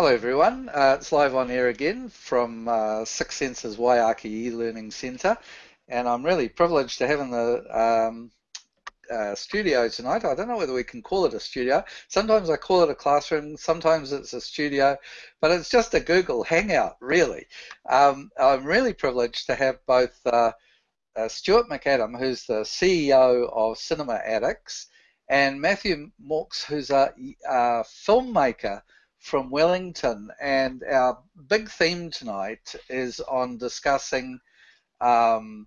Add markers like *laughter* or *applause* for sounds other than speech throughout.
Hello everyone, uh, it's live on air again from uh, Six Senses Waiake e-Learning Centre and I'm really privileged to have in the um, uh, studio tonight. I don't know whether we can call it a studio. Sometimes I call it a classroom, sometimes it's a studio, but it's just a Google Hangout really. Um, I'm really privileged to have both uh, uh, Stuart McAdam, who's the CEO of Cinema Addicts, and Matthew Mawkes, who's a, a filmmaker from Wellington, and our big theme tonight is on discussing um,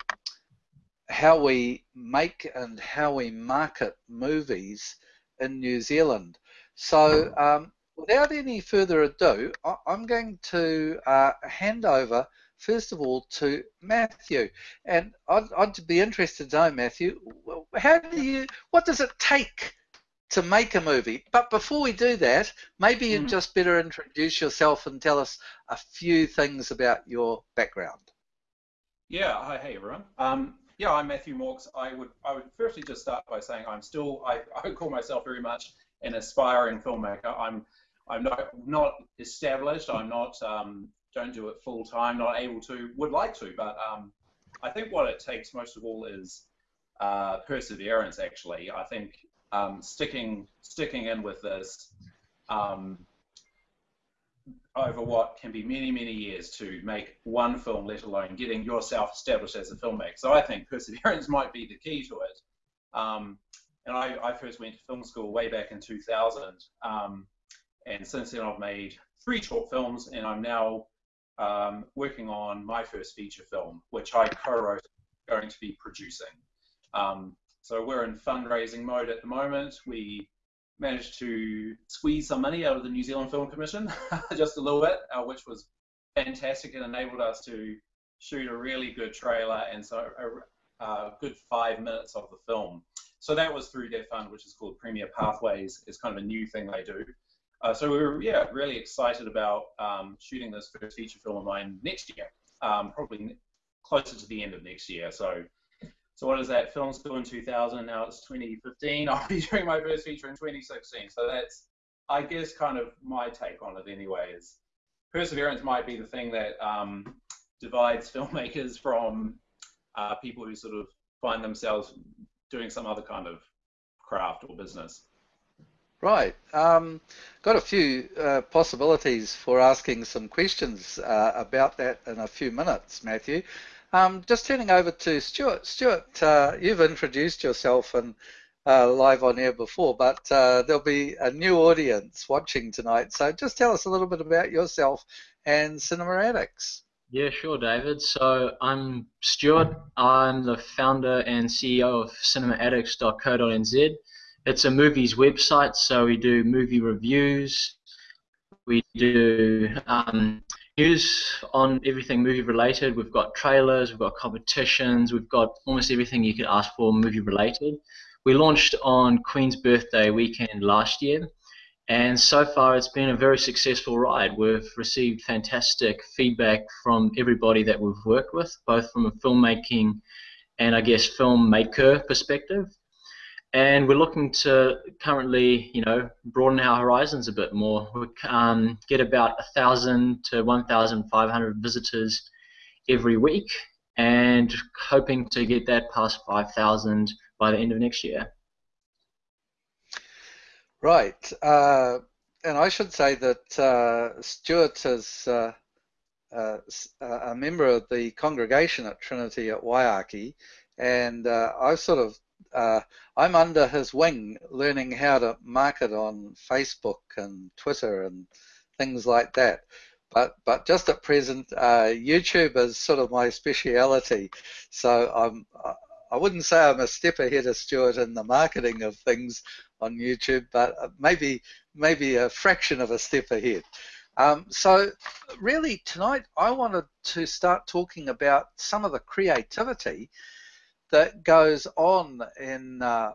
how we make and how we market movies in New Zealand. So, um, without any further ado, I am going to uh, hand over first of all to Matthew, and I'd, I'd be interested to know, Matthew, how do you, what does it take? To make a movie. But before we do that, maybe you'd mm. just better introduce yourself and tell us a few things about your background. Yeah, hi, hey everyone. Um, yeah, I'm Matthew Mawkes. I would I would firstly just start by saying I'm still I, *laughs* I call myself very much an aspiring filmmaker. I'm I'm not not established. I'm not um, don't do it full time. Not able to. Would like to, but um, I think what it takes most of all is uh, perseverance. Actually, I think um, sticking sticking in with this um, over what can be many many years to make one film, let alone getting yourself established as a filmmaker. So I think perseverance *laughs* might be the key to it. Um, and I, I, first went to film school way back in 2000, um, and since then I've made three short films, and I'm now um, working on my first feature film, which I co-wrote, going to be producing. Um, so we're in fundraising mode at the moment. We managed to squeeze some money out of the New Zealand Film Commission, *laughs* just a little bit, uh, which was fantastic. It enabled us to shoot a really good trailer and so a, a, good five minutes of the film. So that was through their fund, which is called Premier Pathways. It's kind of a new thing they do. Uh, so we were, yeah, really excited about um, shooting this first feature film of mine next year, um, probably closer to the end of next year. So so what is that? Film school in 2000, now it's 2015. *laughs* I'll be doing my first feature in 2016. So that's, I guess, kind of my take on it anyway. Is perseverance might be the thing that um, divides *laughs* filmmakers from uh, people who sort of find themselves doing some other kind of craft or business. Right. Um, got a few uh, possibilities for asking some questions uh, about that in a few minutes, Matthew. Um, just turning over to Stuart. Stuart, uh, you've introduced yourself and uh, live on air before, but uh, there'll be a new audience watching tonight. So just tell us a little bit about yourself and Cinema Addicts. Yeah, sure, David. So I'm Stuart. I'm the founder and CEO of cinemaaddicts.co.nz. It's a movies website, so we do movie reviews. We do um, news on everything movie related. We've got trailers, we've got competitions, we've got almost everything you could ask for movie related. We launched on Queen's birthday weekend last year, and so far it's been a very successful ride. We've received fantastic feedback from everybody that we've worked with, both from a filmmaking and I guess filmmaker perspective and we're looking to currently, you know, broaden our horizons a bit more. We um, get about a thousand to 1,500 visitors every week, and hoping to get that past 5,000 by the end of next year. Right, uh, and I should say that uh, Stuart is uh, uh a member of the congregation at Trinity at Waiake, and uh, I sort of uh, I'm under his wing learning how to market on Facebook and Twitter and things like that. But, but just at present, uh, YouTube is sort of my speciality. So I'm, I wouldn't say I'm a step ahead of Stuart in the marketing of things on YouTube, but maybe, maybe a fraction of a step ahead. Um, so really tonight I wanted to start talking about some of the creativity that goes on in uh,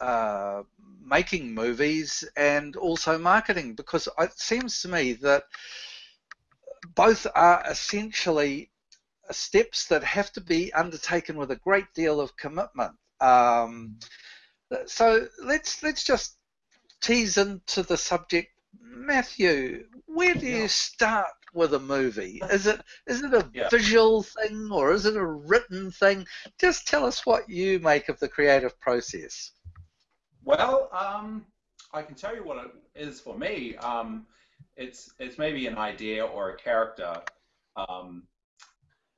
uh, making movies and also marketing because it seems to me that both are essentially steps that have to be undertaken with a great deal of commitment. Um, so let's let's just tease into the subject. Matthew, where do you start with a movie? *laughs* Is it is it a Yeah. visual thing or is it a written thing? Just tell us what you make of the creative process. Well, um, I can tell you what it is for me. Um, it's it's maybe an idea or a character, um,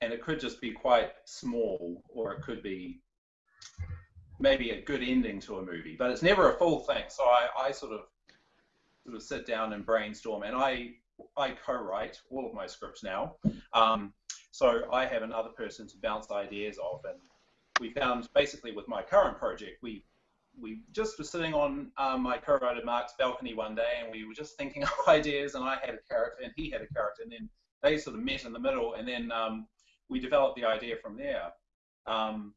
and it could just be quite small, or it could be maybe a good ending to a movie. But it's never a full thing. So I, I sort of sort of sit down and brainstorm, and I I co-write all of my scripts now. Um, so I have another person to bounce ideas off, and we found basically with my current project, we we just were sitting on um, my co-writer Mark's balcony one day, and we were just thinking *laughs* of ideas, and I had a character, and he had a character, and then they sort of met in the middle, and then um, we developed the idea from there. Um,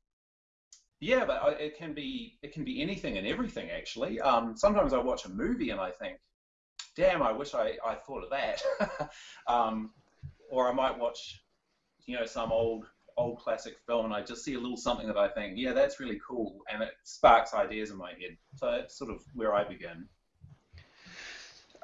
yeah, but it can be it can be anything and everything actually. Um, sometimes I watch a movie and I think, damn, I wish I, I thought of that. *laughs* um, or I might watch, you know, some old old classic film and I just see a little something that I think, yeah, that's really cool, and it sparks ideas in my head. So that's sort of where I begin.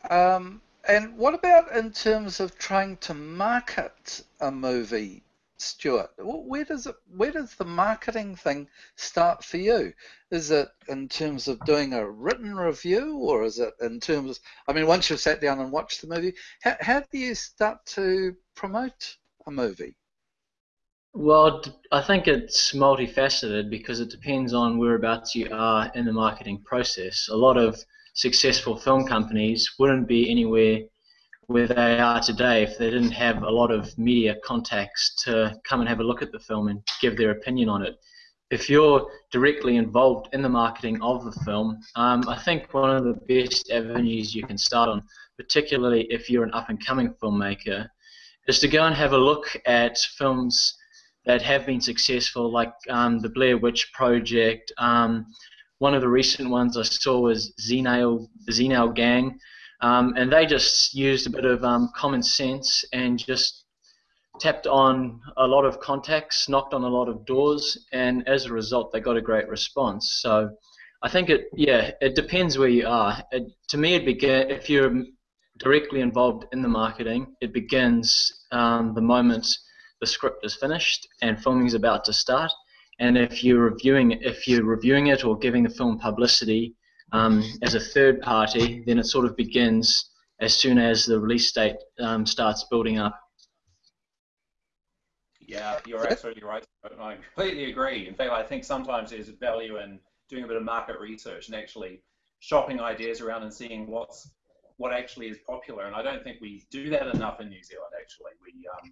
Um, and what about in terms of trying to market a movie, Stuart? Where does it, where does the marketing thing start for you? Is it in terms of doing a written review, or is it in terms? Of, I mean, once you've sat down and watched the movie, how, how do you start to promote a movie? Well, I think it's multifaceted because it depends on whereabouts you are in the marketing process. A lot of successful film companies wouldn't be anywhere where they are today if they didn't have a lot of media contacts to come and have a look at the film and give their opinion on it. If you're directly involved in the marketing of the film, um, I think one of the best avenues you can start on, particularly if you're an up and coming filmmaker, is to go and have a look at films that have been successful, like um, the Blair Witch Project. Um, one of the recent ones I saw was Z-Nail, the Gang, um, and they just used a bit of um, common sense and just tapped on a lot of contacts, knocked on a lot of doors, and as a result, they got a great response. So I think it, yeah, it depends where you are. It, to me, it begin if you're directly involved in the marketing, it begins um, the moment the script is finished and filming is about to start. And if you're reviewing if you're reviewing it or giving the film publicity um, as a third party, then it sort of begins as soon as the release date um, starts building up. Yeah, you're absolutely right. I completely agree. In fact, I think sometimes there's value in doing a bit of market research and actually shopping ideas around and seeing what's what actually is popular. And I don't think we do that enough in New Zealand. Actually, we um,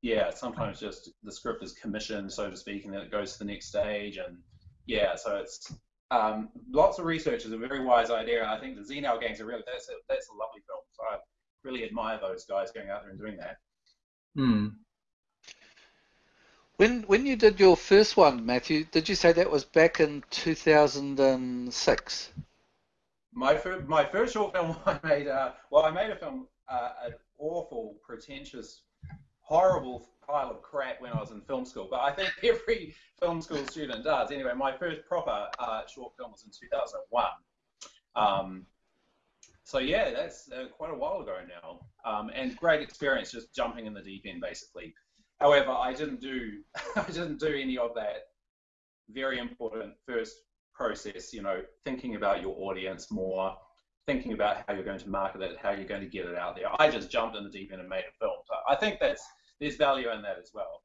yeah, sometimes just the script is commissioned, so to speak, and then it goes to the next stage. And yeah, so it's um, lots of research is a very wise idea. And I think the Z-Nail gangs are really that's a, that's a lovely film. So I really admire those guys going out there and doing that. Hmm. When when you did your first one, Matthew, did you say that was back in 2006? My first, my first short film *laughs* I made, uh, well, I made a film, uh, an awful, pretentious, horrible pile of crap when I was in film school. But I think *laughs* every film school student does. Anyway, my first proper uh, short film was in 2001. Um, so yeah, that's uh, quite a while ago now, um, and great experience just jumping in the deep end, basically. However, I didn't do *laughs* I didn't do any of that very important first process. You know, thinking about your audience more, thinking about how you're going to market it, how you're going to get it out there. I just jumped in the deep end and made a film. So I think that's there's value in that as well.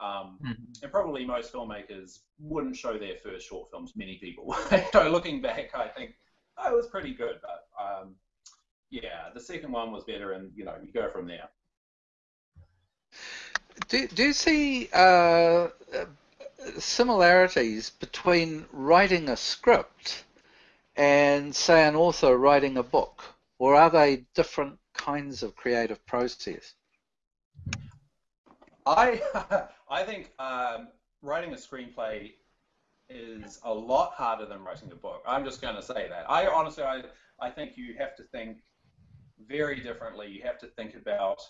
Um, Mhm. and probably most filmmakers wouldn't show their first short films. Many people. *laughs* so looking back, I think oh, it was pretty good, but um, yeah, the second one was better, and you know, you go from there. Do, do you see uh, uh, similarities between writing a script and, say, an author writing a book? Or are they different kinds of creative process? I *laughs* I think um, writing a screenplay is a lot harder than writing a book. I'm just going to say that. I honestly, I, I think you have to think very differently. You have to think about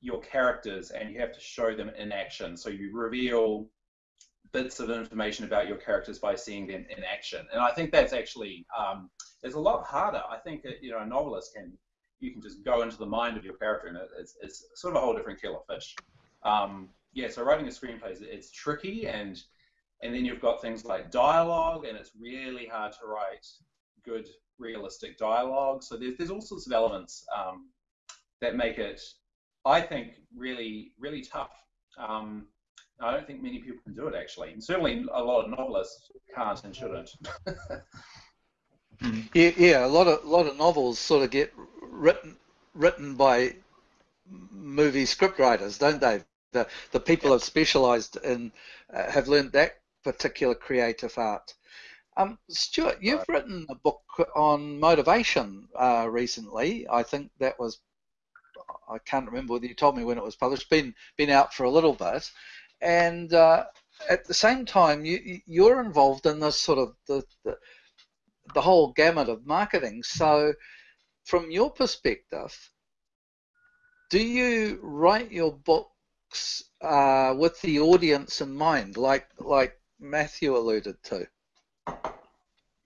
your characters and you have to show them in action. So you reveal bits of information about your characters by seeing them in action. And I think that's actually um, it's a lot harder. I think that, you know a novelist can you can just go into the mind of your character, and it's it's sort of a whole different kettle of fish. Um, yeah, so writing a screenplay is it's tricky, and and then you've got things like dialogue, and it's really hard to write good realistic dialogue. So there's there's all sorts of elements um, that make it, I think, really really tough. Um, I don't think many people can do it actually, and certainly a lot of novelists can't and shouldn't. *laughs* yeah, yeah, a lot of a lot of novels sort of get written written by movie scriptwriters, don't they? The the people have specialised in uh, have learned that particular creative art. Um, Stuart, you've right. written a book on motivation uh, recently. I think that was I can't remember whether you told me when it was published. Been been out for a little bit, and uh, at the same time, you you're involved in this sort of the, the the whole gamut of marketing. So, from your perspective, do you write your books uh, with the audience in mind, like like Matthew alluded to?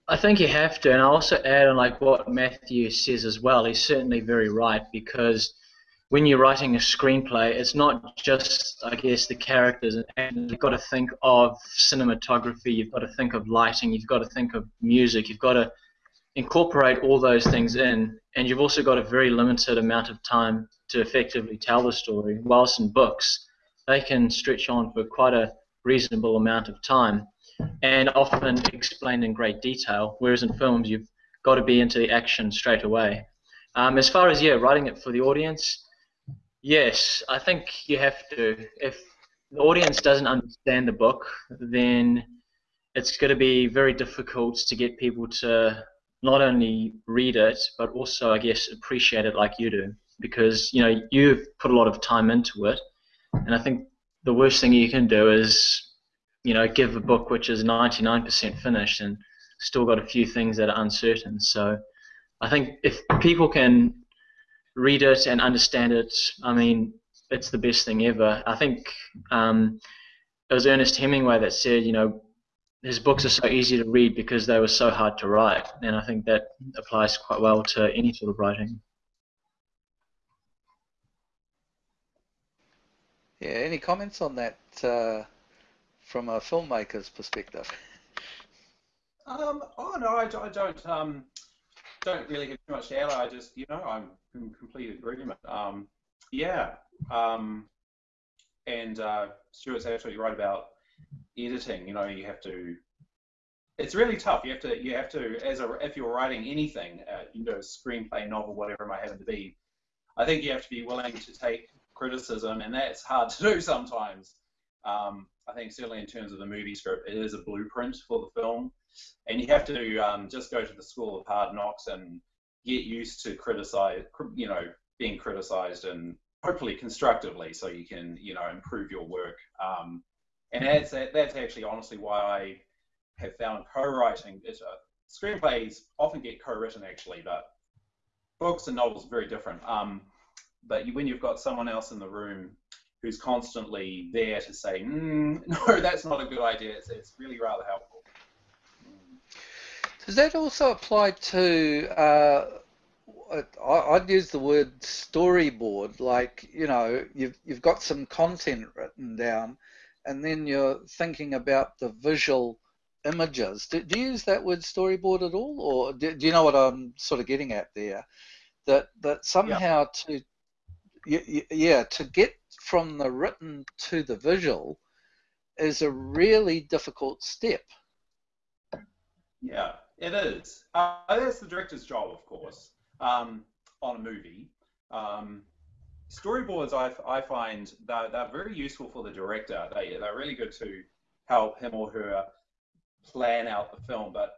I think you have to, and I also add on like what Matthew says as well. He's certainly very right because when you're writing a screenplay, it's not just, I guess, the characters. And you've got to think of cinematography, you've got to think of lighting, you've got to think of music, you've got to incorporate all those things in. And you've also got a very limited amount of time to effectively tell the story. Whilst in books, they can stretch on for quite a reasonable amount of time and often explained in great detail. Whereas in films, you've got to be into the action straight away. Um, as far as yeah, writing it for the audience, Yes, I think you have to. If the audience doesn't understand the book, then it's going to be very difficult to get people to not only read it, but also, I guess, appreciate it like you do. Because, you know, you've put a lot of time into it. And I think the worst thing you can do is, you know, give a book which is 99% finished and still got a few things that are uncertain. So I think if people can read it and understand it, I mean, it's the best thing ever. I think um, it was Ernest Hemingway that said, you know, his books are so easy to read because they were so hard to write, and I think that applies quite well to any sort of writing. Yeah, any comments on that uh, from a filmmaker's perspective? Um, oh no, I, I don't. Um, don't really have too much to add. I just, you know, I'm in complete agreement. Um, yeah, um, and uh, Stuart's absolutely right about editing. You know, you have to. It's really tough. You have to. You have to, as a, if you're writing anything, uh, you know, screenplay, novel, whatever it might happen to be. I think you have to be willing to take criticism, and that's hard to do sometimes. Um, I think certainly in terms of the movie script, it is a blueprint for the film, and you have to um, just go to the school of hard knocks and get used to criticize, you know, being criticized and hopefully constructively, so you can, you know, improve your work. Um, and that's that's actually honestly why I have found co-writing. It's, uh, screenplays often get co-written actually, but books and novels are very different. Um, but when you've got someone else in the room who's constantly there to say, mm, *laughs* no, that's not a good idea. It's, it's really rather helpful. Does that also apply to? Uh, I'd use the word storyboard. Like you know, you've you've got some content written down, and then you're thinking about the visual images. Do, do you use that word storyboard at all, or do, do, you know what I'm sort of getting at there? That that somehow yeah. to yeah to get from the written to the visual is a really difficult step. Yeah, it is. Uh, that's the director's job, of course, um, on a movie. Um, storyboards, I, I find, they're, they're very useful for the director. They, they're really good to help him or her plan out the film, but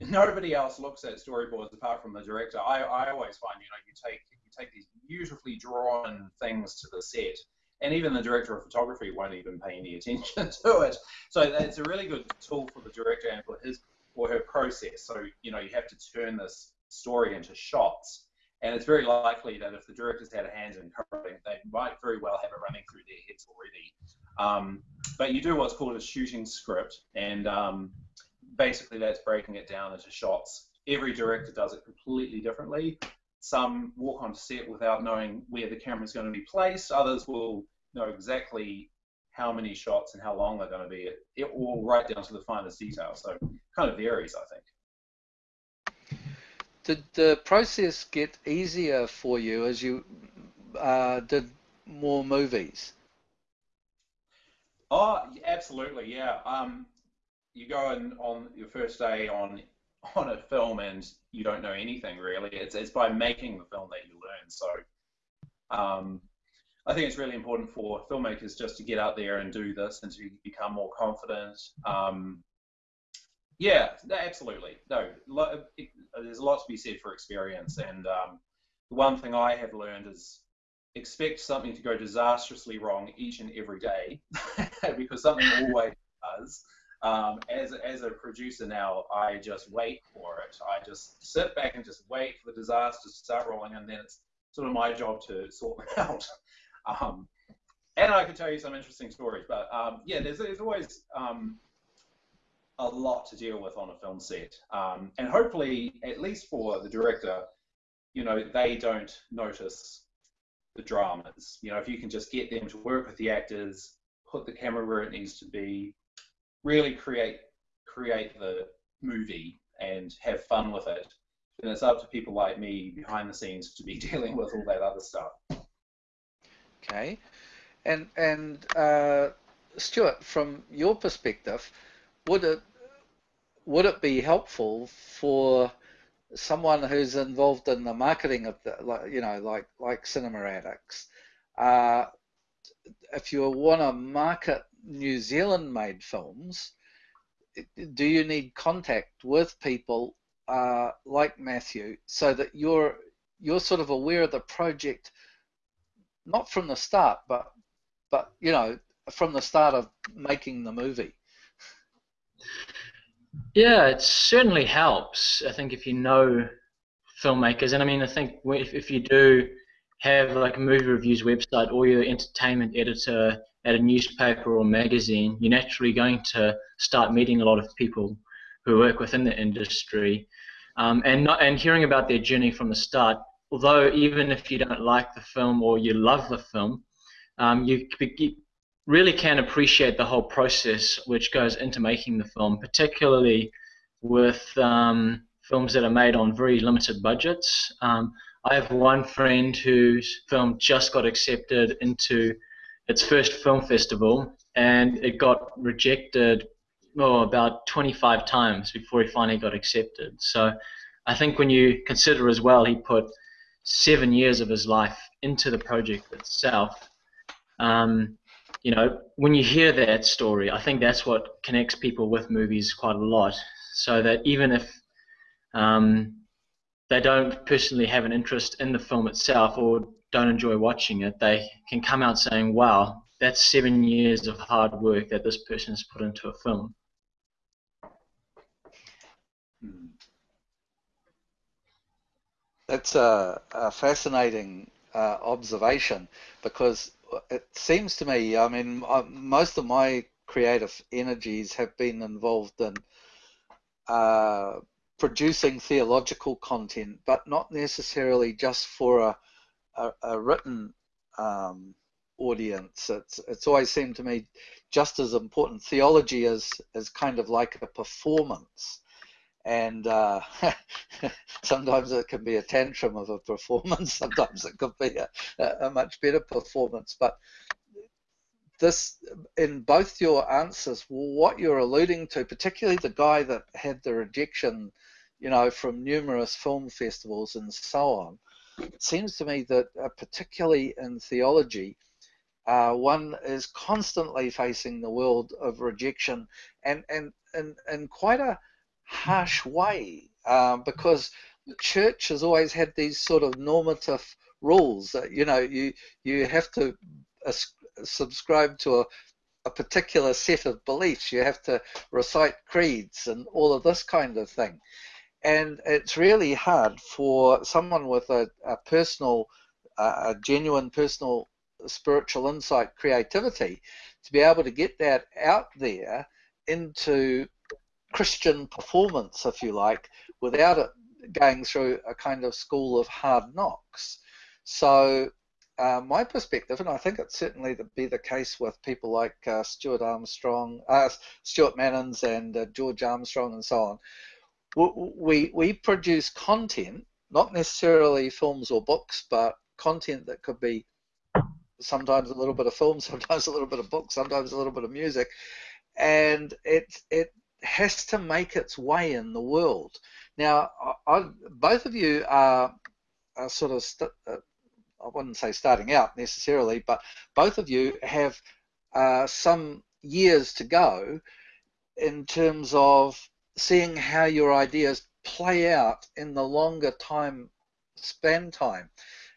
nobody else looks at storyboards apart from the director. I, I always find, you know, you take you take these beautifully drawn things to the set, and even the director of photography won't even pay any *laughs* attention to it. So it's a really good tool for the director and for his or her process. So, you know, you have to turn this story into shots. And it's very likely that if the directors had a hand in coding, they might very well have it running through their heads already. Um, but you do what's called a shooting script, and um, basically that's breaking it down into shots. Every director does it completely differently. some walk on set without knowing where the camera is going to be placed. Others will know exactly how many shots and how long they're going to be. It, it all right down to the finest detail. So kind of varies, I think. Did the process get easier for you as you uh, did more movies? Oh, absolutely, yeah. Um, you go in on your first day on *laughs* on a film and you don't know anything really. It's it's by making the film that you learn. So um, I think it's really important for filmmakers just to get out there and do this and to become more confident. Um, yeah, absolutely. No, it, there's a lot to be said for experience. And um, the one thing I have learned is expect something to go disastrously wrong each and every day *laughs* because something always does. Um, as, as a producer now, I just wait for it. I just sit back and just wait for the disaster to start rolling, and then it's sort of my job to sort them *laughs* out. Um, and I could tell you some interesting stories, but um, yeah, there's, there's always um, a lot to deal with on a film set. Um, and hopefully, at least for the director, you know, they don't notice the dramas. You know, if you can just get them to work with the actors, put the camera where it needs to be, really create create the movie and have fun with it, then it's up to people like me behind the scenes to be *laughs* dealing with all that other stuff. Okay, and and uh, Stuart, from your perspective, would it would it be helpful for someone who's involved in the marketing of the, you know, like like Cinema Addicts, uh, if you want to market New Zealand made films, do you need contact with people uh, like Matthew so that you're you're sort of aware of the project not from the start but but you know from the start of making the movie yeah it certainly helps i think if you know filmmakers and i mean i think if, if you do have like a movie reviews website or your entertainment editor at a newspaper or magazine, you're naturally going to start meeting a lot of people who work within the industry, um, and not, and hearing about their journey from the start. Although even if you don't like the film or you love the film, um, you, you really can appreciate the whole process which goes into making the film, particularly with um, films that are made on very limited budgets. Um, I have one friend whose film just got accepted into its first film festival, and it got rejected oh, about 25 times before he finally got accepted. So I think when you consider as well, he put seven years of his life into the project itself. Um, you know, when you hear that story, I think that's what connects people with movies quite a lot. So that even if um, they don't personally have an interest in the film itself or don't enjoy watching it, they can come out saying, wow, that's seven years of hard work that this person has put into a film. That's a, a fascinating uh, observation because it seems to me, I mean, uh, most of my creative energies have been involved in uh, producing theological content, but not necessarily just for a a, a written um, audience. It's it's always seemed to me just as important. Theology is is kind of like a performance, and uh, *laughs* sometimes it can be a tantrum of a performance. *laughs* Sometimes it could be a, a much better performance. But this, in both your answers, what you're alluding to, particularly the guy that had the rejection, you know, from numerous film festivals and so on seems to me that uh, particularly in theology, uh, one is constantly facing the world of rejection and and in, in quite a harsh way um, because the church has always had these sort of normative rules that you know you you have to uh, subscribe to a, a particular set of beliefs. You have to recite creeds and all of this kind of thing. And it's really hard for someone with a, a personal, uh, a genuine personal spiritual insight, creativity, to be able to get that out there into Christian performance, if you like, without it going through a kind of school of hard knocks. So uh, my perspective, and I think it's certainly to be the case with people like uh, Stuart Armstrong, uh, Stuart Mannins, and uh, George Armstrong, and so on. We we produce content, not necessarily films or books, but content that could be sometimes a little bit of film, *laughs* sometimes a little bit of book, sometimes a little bit of music, and it it has to make its way in the world. Now, I, I, both of you are, are sort of uh, I wouldn't say starting out necessarily, but both of you have uh, some years to go in terms of seeing how your ideas play out in the longer time span time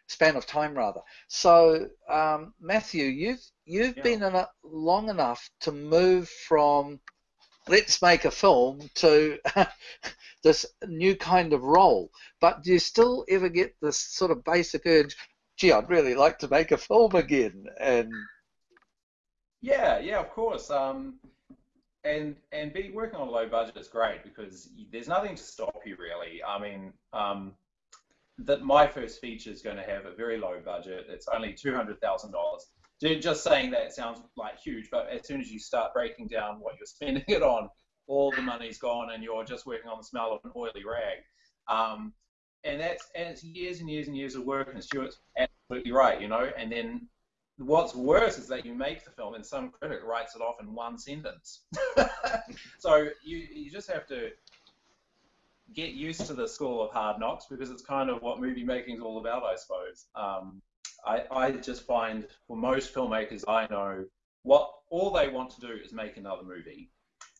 span of time rather. So um, Matthew, you've you've yeah. been in it long enough to move from let's make a film to *laughs* this new kind of role. But do you still ever get this sort of basic urge? gee, I'd really like to make a film again. And yeah, yeah, of course. Um, and and be working on a low budget is great because there's nothing to stop you really. I mean, um, that my first feature is going to have a very low budget. It's only two hundred thousand dollars. Just saying that sounds like huge, but as soon as you start breaking down what you're *laughs* spending it on, all the money's gone, and you're just working on the smell of an oily rag. Um, and that's and it's years and years and years of work. And Stuart's absolutely right, you know. And then what's worse is that you make the film and some critic writes it off in one sentence. *laughs* so you you just have to get used to the school of hard knocks because it's kind of what movie making is all about, I suppose. Um, I, I just find for most filmmakers I know, what all they want to do is make another movie.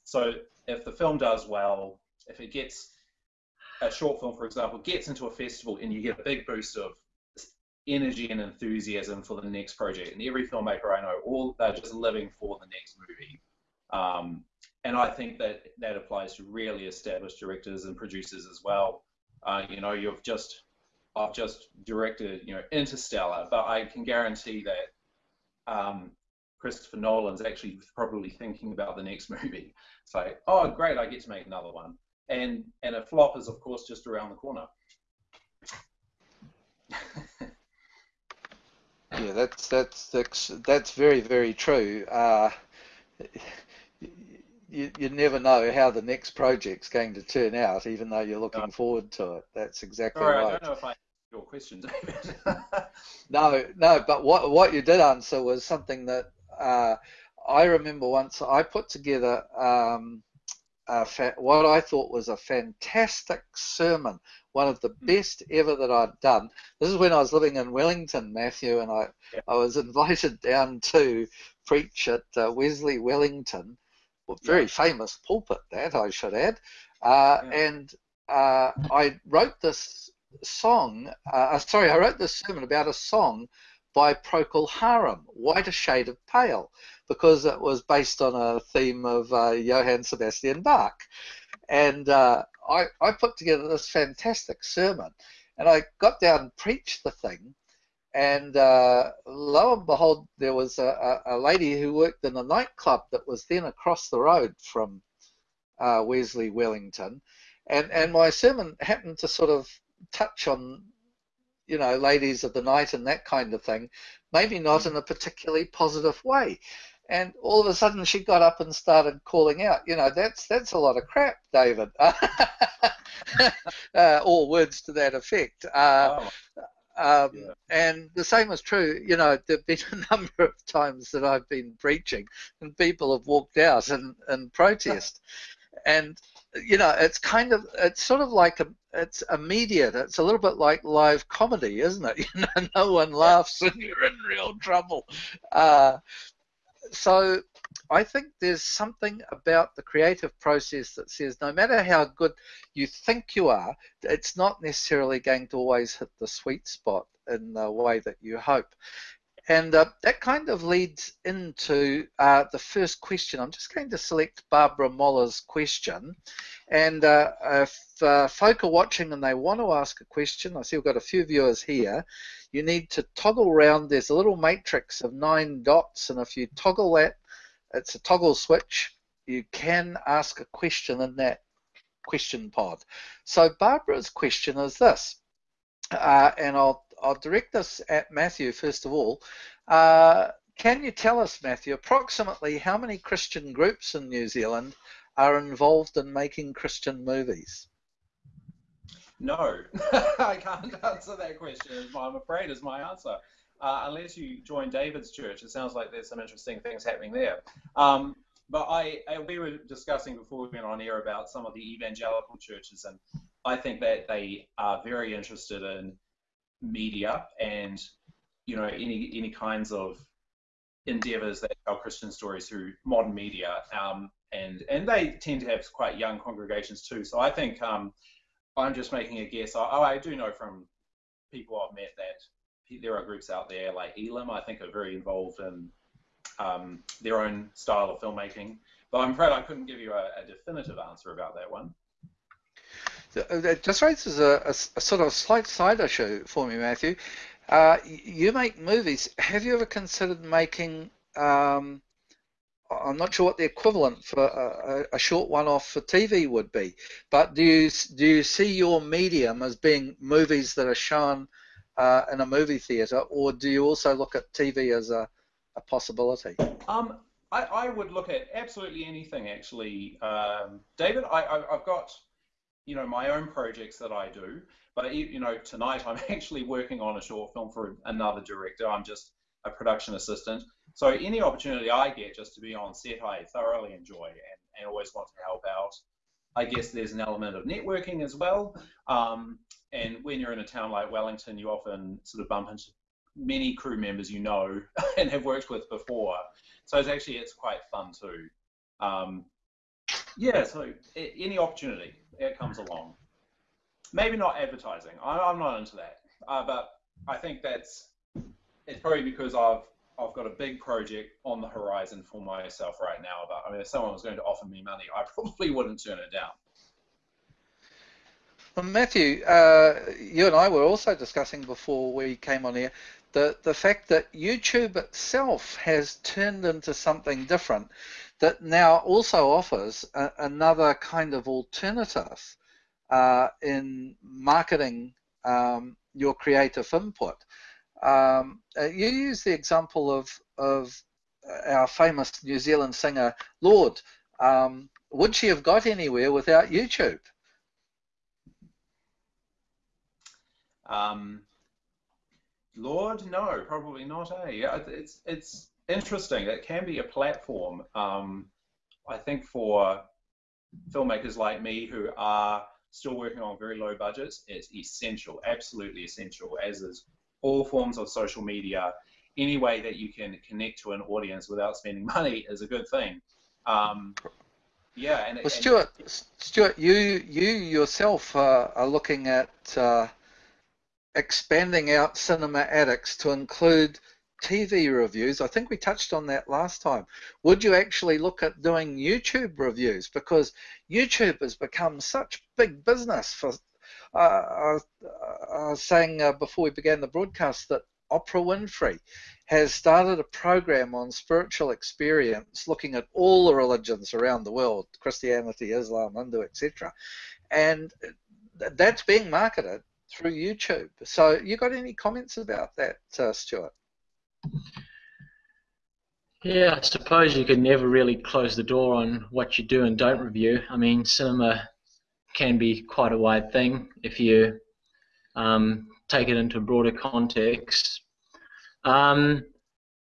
So if the film does well, if it gets a short film, for example, gets into a festival and you get a big boost of energy and enthusiasm for the next project. And every filmmaker I know, all they're just living for the next movie. Um, and I think that that applies to really established directors and producers as well. Uh, you know, you've just I've just directed, you know, Interstellar, but I can guarantee that um, Christopher Nolan's actually probably thinking about the next *laughs* movie. It's like, oh, great, I get to make another one and and a flop is of course just around the corner. *laughs* yeah, that's that's that's that's very very true. Uh, you, you never know how the next project's going to turn out, even though you're looking forward to it. That's exactly Sorry, right. I don't know if I your question, *laughs* David. *laughs* no, no, but what what you did answer was something that uh, I remember once I put together. Um, what I thought was a fantastic sermon, one of the hmm. best ever that I'd done. This is when I was living in Wellington, Matthew, and I, yeah. I was *laughs* invited down to preach at uh, Wesley Wellington, well, very yeah. famous pulpit that I should add, uh, yeah. and uh, I wrote this song. Uh, uh, sorry, I wrote this sermon about a song by Procol Harum, Whiter Shade of Pale because it was based on a theme of uh, Johann Sebastian Bach. And uh, I, I put together this fantastic sermon, and I got down and preached the thing. And uh, lo and behold, there was a, a, lady who worked in a nightclub that was then across the road from uh, Wesley Wellington. And, and my sermon happened to sort of touch on you know, ladies of the night and that kind of thing, maybe not in a particularly positive way and all of a sudden she got up and started calling out. You know, that's that's a lot of crap, David. *laughs* uh, all words to that effect. Uh. Um, yeah. And the same is true, you know, there have been *laughs* a number of times that I've been preaching and people have walked out and, and protest. *laughs* and, you know, it's kind of, it's sort of like, a, it's a immediate. It's a little bit like live comedy, isn't it? *laughs* You know, no one laughs and you're in real trouble. Uh, so I think there's something about the creative process that says no matter how good you think you are, it's not necessarily going to always hit the sweet spot in the way that you hope. And uh, that kind of leads into uh, the first question. I'm just going to select Barbara Moller's question. And uh, if uh, folk are watching and they want to ask a question, I see we've got a few viewers here, you need to toggle around. There's a little matrix of nine dots, and if you toggle that, it's a toggle switch. You can ask a question in that question pod. So Barbara's question is this, uh, and I'll, I'll direct this at Matthew first of all. Uh, can you tell us, Matthew, approximately how many Christian groups in New Zealand are involved in making Christian movies? No, *laughs* I can't answer that question. I'm afraid is my answer. Uh, unless you join David's church, it sounds like there's some interesting things happening there. Um, but I, I, we were discussing before we went on air about some of the evangelical churches, and I think that they are very interested in media and you know any any kinds of endeavors that tell Christian stories through modern media, um, and and they tend to have quite young congregations too. So I think um, I'm just making a guess. Oh, I do know from people I've met that there are groups out there like Elim. I think, are very involved in um, their own style of filmmaking. But I'm afraid I couldn't give you a, a definitive answer about that one. That just raises a, a, a, sort of slight side issue for me, Matthew. Uh, you make movies. Have you ever considered making? Um, I'm not sure what the equivalent for a, a, short one-off for TV would be, but do you do you see your medium as being movies that are shown uh, in a movie theatre, or do you also look at TV as a, a possibility? Um, I, I would look at absolutely anything actually, um, David. I, I've got you know my own projects that I do, but you know tonight I'm *laughs* actually working on a short film for another director. I'm just a production assistant. So any opportunity I get just to be on set, I thoroughly enjoy and, and always want to help out. I guess there's an element of networking as well. Um, and when you're in a town like Wellington, you often sort of bump into many crew members you know *laughs* and have worked with before. So it's actually it's quite fun too. Um, yeah, so any opportunity it comes along. Maybe not advertising. I, am not into that, uh, but I think that's it's probably because I've I've got a big project on the horizon for myself right now. But I mean, if someone was going to offer me money, I *laughs* probably wouldn't turn it down. Well, Matthew, uh, you and I were also discussing before we came on here the, the fact that YouTube itself has turned into something different that now also offers a, another kind of alternative uh, in marketing um, your creative input. Um, uh, you use the example of, of our famous New Zealand singer, Lorde. Um, would she have got anywhere without YouTube? Um, Lorde, no, probably not. Eh? It's it's interesting. It can be a platform. Um, I think for filmmakers like me who are still working on very low budgets, it's essential, absolutely essential, as is all forms of social media. Any way that you can connect to an audience without spending *laughs* money is a good thing. Um, yeah, and well, Stuart, and, Stuart, you you yourself uh, are looking at uh, expanding out Cinema Addicts to include TV reviews. I think we touched on that last time. Would you actually look at doing YouTube reviews? Because YouTube has become such big business for. Uh, I, I, was saying uh, before we began the broadcast that Oprah Winfrey has started a program on spiritual experience looking at all the religions around the world Christianity, Islam, Hindu, etc. And that's being marketed through YouTube. So, you got any comments about that, uh, Stuart? Yeah, I suppose you could never really close the door on what you do and don't review. I mean, cinema can be quite a wide thing if you um, take it into a broader context. Um,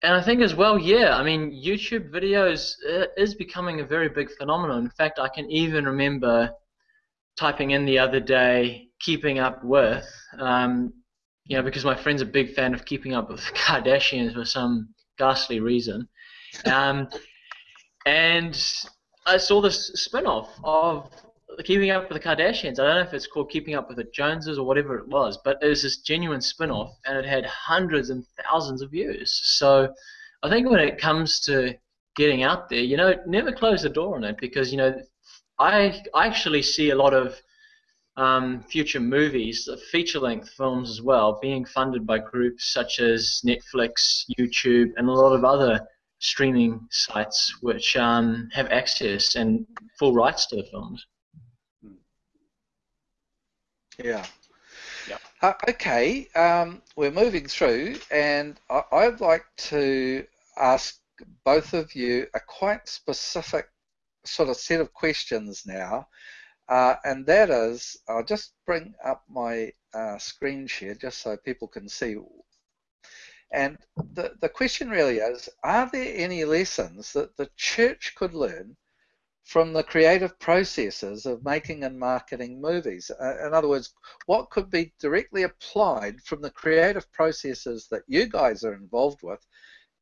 and I think as well, yeah, I mean, YouTube videos uh, is becoming a very big phenomenon. In fact, I can even remember typing in the other day keeping up with, um, know, because my friend's a big fan of keeping up with the *laughs* Kardashians for some ghastly reason. Um, and I saw this spin-off of Keeping Up with the Kardashians. I don't know if it's called Keeping Up with the Joneses or whatever it was, but it was this genuine spin-off, and it had hundreds and thousands of views. So I think when it comes to getting out there, you know, never close the door on it because you know, I I actually see a lot of um, future movies, feature-length films as well, being funded by groups such as Netflix, YouTube, and a lot of other streaming sites which um, have access and full rights to the films. Yeah. Yep. Uh, okay, um, we're moving through, and I, I'd like to ask both of you a quite specific sort of set of questions now, uh, and that is, I'll just bring up my uh, screen share just so people can see. And the, the question really is, are there any lessons that the church could learn from the creative processes of making and marketing movies. Uh, in other words, what could be directly applied from the creative processes that you guys are involved with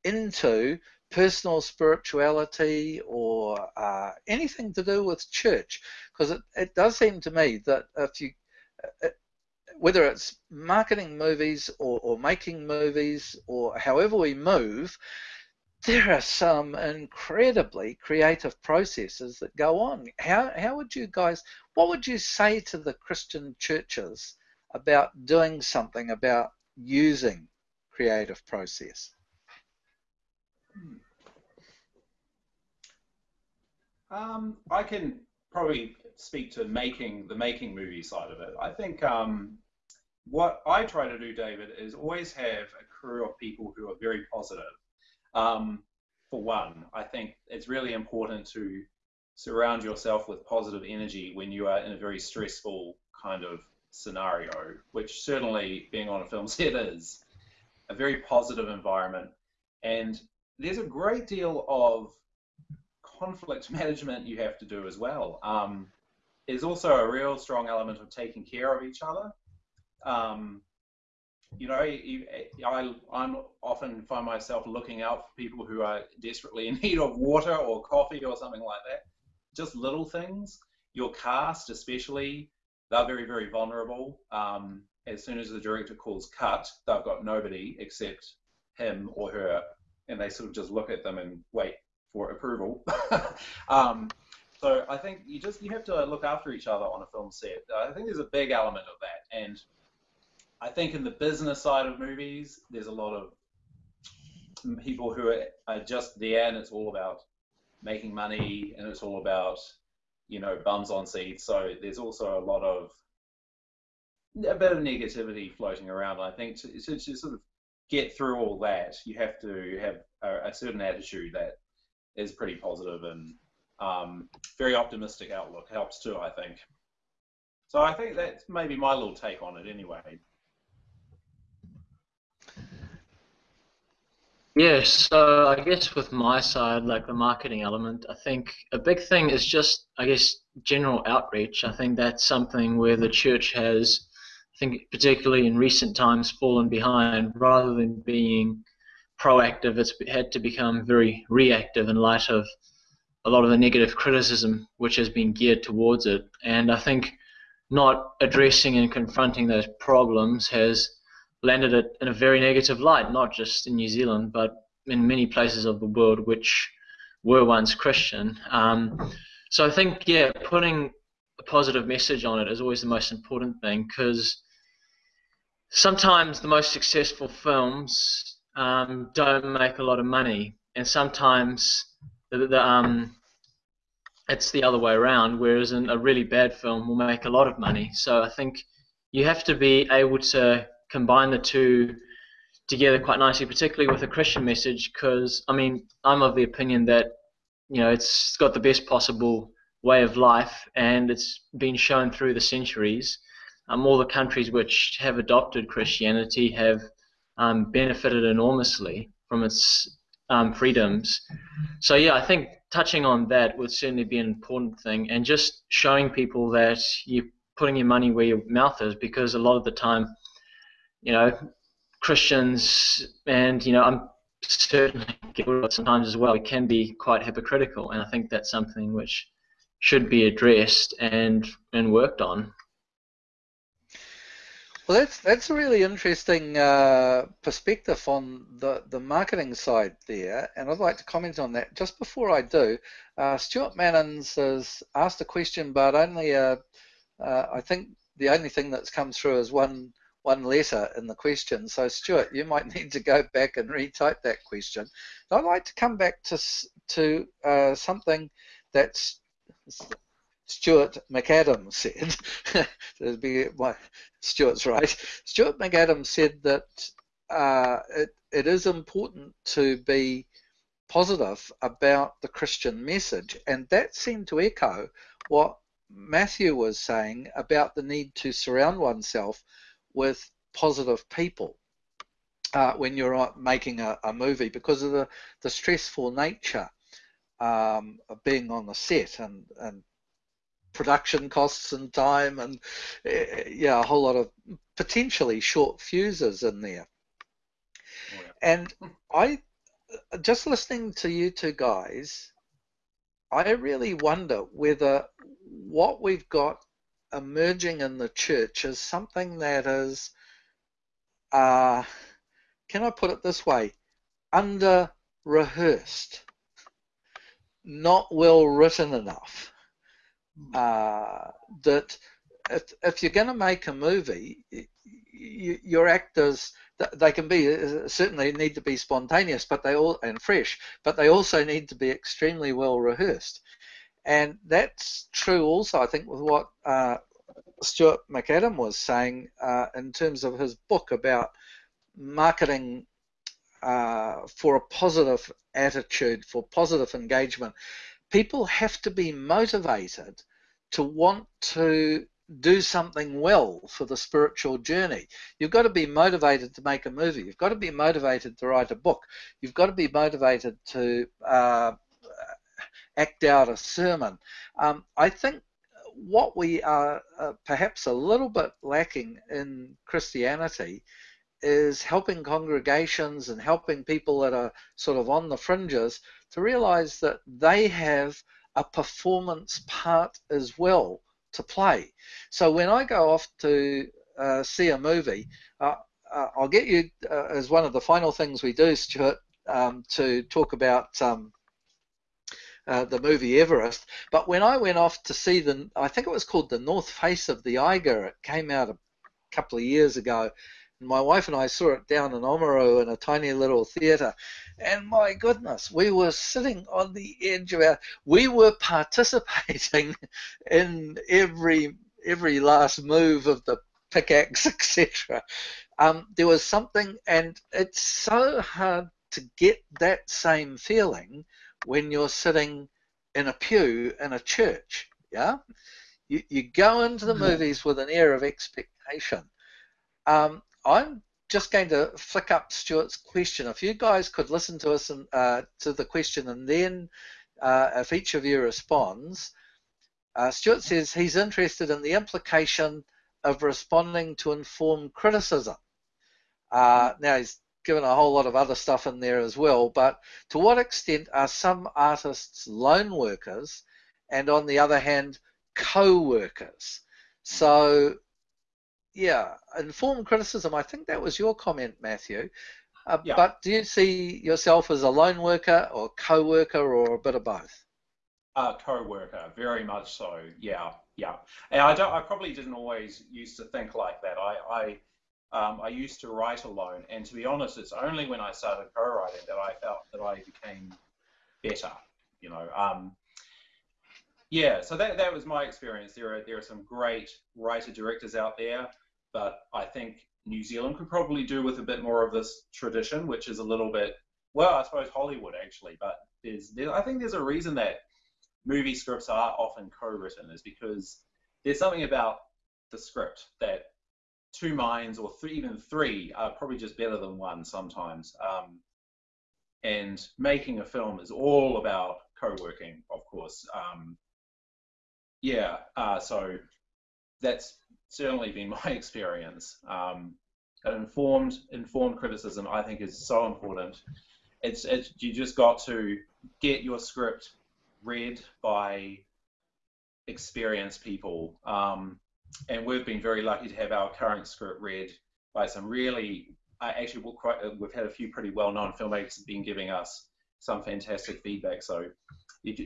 into personal spirituality or uh, anything to do with church? Because it, it does seem to me that if you, uh, whether it's marketing movies or, or making movies or however we move, there are some incredibly creative processes that go on. How, how would you guys, what would you say to the Christian churches about doing something about using creative process? Um, I can probably speak to making the making movie side of it. I think um, what I try to do, David, is always have a crew of people who are very positive um, for one, I think it's really important to surround yourself with positive energy when you are in a very stressful kind of scenario, which certainly being on a film *laughs* set is a very positive environment. And there's a great deal of conflict *laughs* management you have to do as well. Um, there's also a real strong element of taking care of each other. Um, you know, I, I'm often find myself looking out for people who are desperately in *laughs* need of water or coffee or something like that. Just little things. Your cast, especially, they're very, very vulnerable. Um, as soon as the director calls cut, they've got nobody except him or her, and they sort of just look at them and wait for approval. *laughs* um, so I think you just you have to look after each other on a film set. I think there's a big element of that, and I think in the business side of movies, there's a lot of people who are, are just there and it's all about making money and it's all about, you know, bums on seats. So there's also a lot of a bit of negativity floating around. I think to, to, to sort of get through all that, you have to have a, a certain attitude that is pretty positive and um, very optimistic outlook helps too, I think. So I think that's maybe my little take on it anyway. Yeah, so I guess with my side, like the marketing element, I think a big thing is just, I guess, general outreach. I think that's something where the church has, I think, particularly in recent times, fallen behind. Rather than being proactive, it's had to become very reactive in light of a lot of the negative criticism which has been geared towards it. And I think not addressing and confronting those problems has landed it in a very negative light, not just in New Zealand, but in many places of the world which were once Christian. Um, so I think, yeah, putting a positive message on it is always the most important thing because sometimes the most successful films um, don't make a lot of money, and sometimes the, the, um, it's the other way around, whereas a really bad film will make a lot of money. So I think you have to be able to combine the two together quite nicely, particularly with a Christian message, because I mean, I'm of the opinion that you know it's got the best possible way of life, and it's been shown through the centuries. Um, all the countries which have adopted Christianity have um, benefited enormously from its um, freedoms. So yeah, I think touching on that would certainly be an important thing, and just showing people that you're putting your money where your mouth is, because a lot of the time you know, Christians, and you know, I'm certainly sometimes as well. It can be quite hypocritical, and I think that's something which should be addressed and and worked on. Well, that's that's a really interesting uh, perspective on the the marketing side there, and I'd like to comment on that. Just before I do, uh, Stuart Mannins has asked a question, but only uh, uh I think the only thing that's come through is one one letter in the question. So Stuart, you might *laughs* need to go back and retype that question. I'd like to come back to to uh, something that's Stuart McAdam said, *laughs* be my, Stuart's right. Stuart McAdam said that uh, it, it is important to be positive about the Christian message, and that seemed to echo what Matthew was saying about the need to surround oneself with positive people uh, when you're making a, a, movie because of the, the stressful nature um, of being on the set and, and production costs and time and uh, yeah a whole lot of potentially short fuses in there oh, yeah. and I just listening to you two guys I really wonder whether what we've got emerging in the church is something that is, uh, can I put it this way, under rehearsed, not well written enough. Uh, that if, if you're going to make a movie, you, your actors they can be uh, certainly need to be spontaneous, but they all and fresh, but they also need to be extremely well rehearsed. And that's true also, I think, with what uh, Stuart McAdam was saying uh, in terms of his book about marketing uh, for a positive attitude, for positive engagement. People have to be motivated to want to do something well for the spiritual journey. You've got to be motivated to make a movie. You've got to be motivated to write a book. You've got to be motivated to uh, act out a sermon. Um, I think what we are uh, perhaps a little bit lacking in Christianity is helping congregations and helping people that are sort of on the fringes to realize that they have a performance part as well to play. So when I go off to uh, see a movie, uh, uh I'll get you uh, as one of the final things we do, Stuart, um, to talk about um, uh, the movie Everest. But when I went off to see the, I think it was called The North Face of the Eiger, it came out a couple of years ago. My wife and I saw it down in Oamaru in a tiny little theatre. And my goodness, we were sitting on the edge of our, we were participating *laughs* in every every last move of the pickaxe, *laughs* etc. Um, there was something, and it's so hard to get that same feeling when you're sitting in a pew in a church. Yeah, you, you go into the movies with an air of expectation. Um, I'm just going to flick up Stuart's question. If you guys could listen to us and uh, to the question, and then uh, if each of you responds, uh, Stuart says he's interested in the implication of responding to informed criticism. Uh, now he's given a whole lot of other stuff in there as well. But to what extent are some artists lone workers and on the other hand, co-workers? So yeah, informed criticism, I think that was your comment, Matthew. Uh, yeah. But do you see yourself as a lone worker or co-worker or a bit of both? Uh, co-worker, very much so. Yeah, yeah. And I don't. I probably didn't always used to think like that. I, I um, I used to write alone, and to be honest, it's only when I started co-writing that I felt that I became better. You know, um, yeah. So that that was my experience. There are there are some great writer directors out there, but I think New Zealand could probably do with a bit more of this tradition, which is a little bit well, I suppose Hollywood actually, but there's there, I think there's a reason that movie scripts are often co-written is because there's something about the script that two minds or three, even three are probably just better than one sometimes. Um, and making a film is all about co-working, of course. Um, yeah, uh, so that's certainly been *laughs* my experience. Um, informed informed criticism, I think, is so important. It's, it's you just got to get your script read by experienced people. Um, and we've been very lucky to have our current script read by some really, uh, actually, quite, uh, we've had a few pretty well-known filmmakers have been giving us some fantastic feedback. So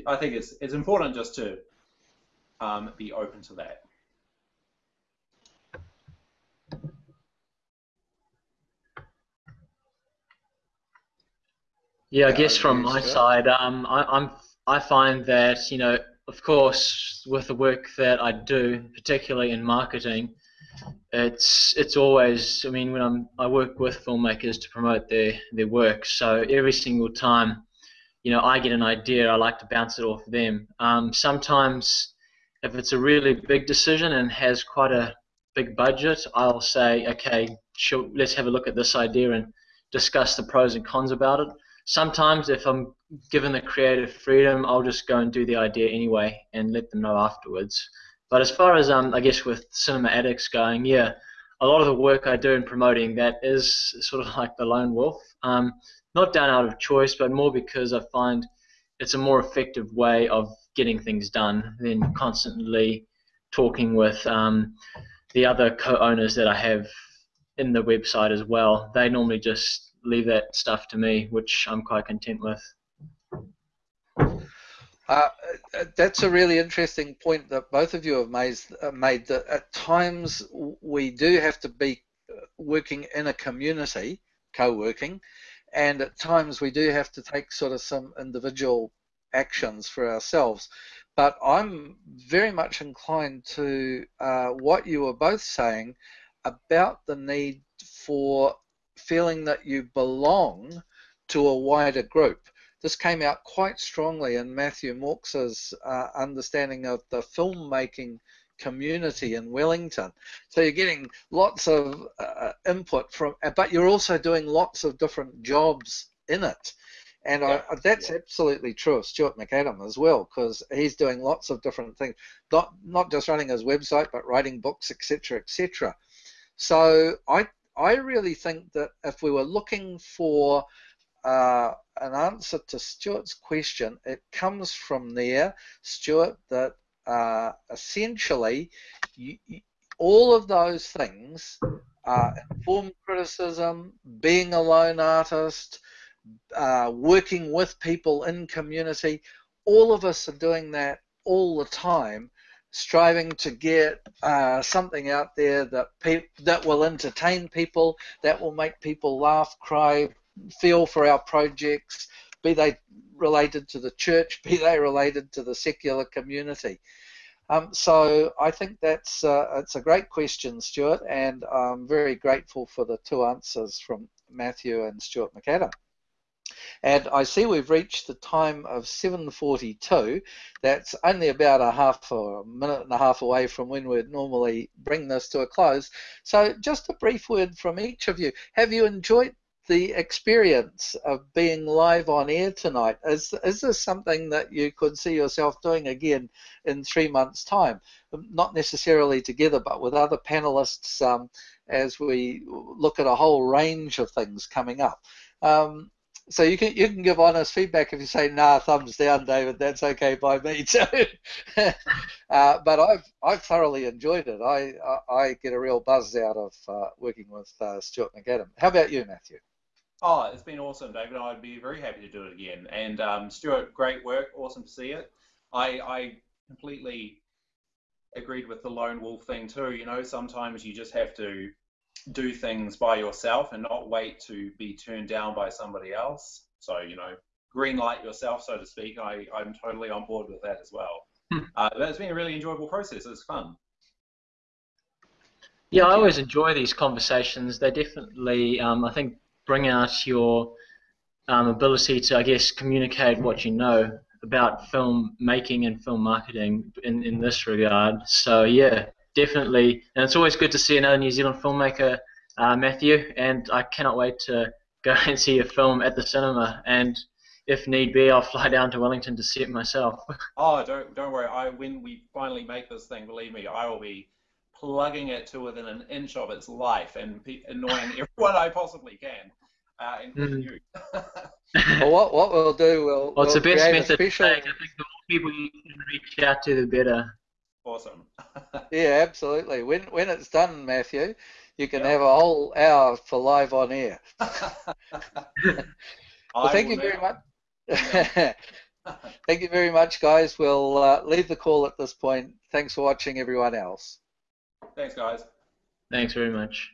I think it's it's important just to um, be open to that. Yeah, I guess from my side, um, I, I'm I find that you know of course, with the work that I do, particularly in marketing, it's it's always. I mean, when I'm I work with filmmakers to promote their their work, so every single time, you know, I get an idea, I like to bounce it off them. Um, sometimes, if it's a really big decision and has quite a big budget, I'll say, okay, sure, let's have a look at this idea and discuss the pros and cons about it. Sometimes, if I'm given the creative freedom, I'll just go and do the idea anyway and let them know afterwards. But as far as um, I guess with Cinema Addicts going, yeah, a lot of the work I do in promoting that is sort of *laughs* like the lone wolf. Um, not done out of choice, but more because I find it's a more effective way of getting things done than constantly talking with um, the other co-owners that I have in the website as well. They normally just leave that stuff to me, which I'm quite content with. Uh, that's a really interesting point that both of you have made, uh, made that at times we do have to be uh, working in a community, co-working, and at times we do have to take sort of some individual actions for ourselves. But I'm very much inclined to uh, what you were both saying about the need for feeling that you belong to a wider group. This came out quite strongly in Matthew Morks's uh, understanding of the filmmaking community in Wellington. So you're getting lots of uh, input from, but you're also doing lots of different jobs in it. And yeah. I, that's yeah. absolutely true of Stuart McAdam as well, because he's doing lots of different things, not not just running his website, but writing books, etc., etc. So I I really think that if we were looking for uh, an answer to Stuart's question, it comes from there, Stuart, that uh, essentially you, you, all of those things, uh, informed criticism, being a lone artist, uh, working with people in community, all of us are doing that all the time striving to get uh, something out there that that will entertain people, that will make people laugh, cry, feel for our projects, be they related to the church, *laughs* be they related to the secular community. Um, so I think that's uh, it's a great question, Stuart, and I'm very grateful for the two answers from Matthew and Stuart McAdam. And I see we've reached the time of 7.42. That's only about a half or a minute and a half away from when we'd normally bring this to a close. So just a brief word from each of you. Have you enjoyed the experience of being live on air tonight? Is, is this something that you could see yourself doing again in three months' time? Not necessarily together, but with other panelists um, as we look at a whole range of things coming up. Um, so you can you can give honest feedback if you say nah thumbs down David that's okay by me *laughs* too. Uh, but I've I've thoroughly enjoyed it. I I, I get a real buzz out of uh, working with uh, Stuart McAdam. How about you Matthew? Oh it's been awesome David. I'd be very happy to do it again. And um, Stuart great work. Awesome to see it. I I completely agreed with the lone wolf thing too you know? Sometimes you just have to do things by yourself and not wait to be turned down by somebody else. So, you know, green light yourself, so to speak. I, I'm totally on board with that as well. Hmm. Uh, but it's been a really enjoyable process. It's fun. Yeah, I always enjoy these conversations. They definitely, um, I think, bring out your um, ability to, I guess, communicate what you know about film making and film marketing in, in this regard. So, yeah, definitely. And it's always good to see another New Zealand filmmaker, uh, Matthew, and I cannot wait to *laughs* go and see a film at the cinema. And if need be, I'll fly down to Wellington to see it myself. *laughs* oh, don't don't worry. I when we finally make this thing, believe me, I will be plugging it to within an inch of its life and annoying *laughs* everyone I possibly can. Uh, including mm. you. well, what, what we'll do, we'll, well it's we'll the best method. Special... I think the more people you can reach out to, the better. Awesome. *laughs* yeah, absolutely. When when it's done, Matthew, you can yeah. have a whole hour for live on air. *laughs* *laughs* well, thank you very much. thank you very much, guys. We'll uh, leave the call at this point. Thanks for watching, everyone else. Thanks, guys. Thanks very much.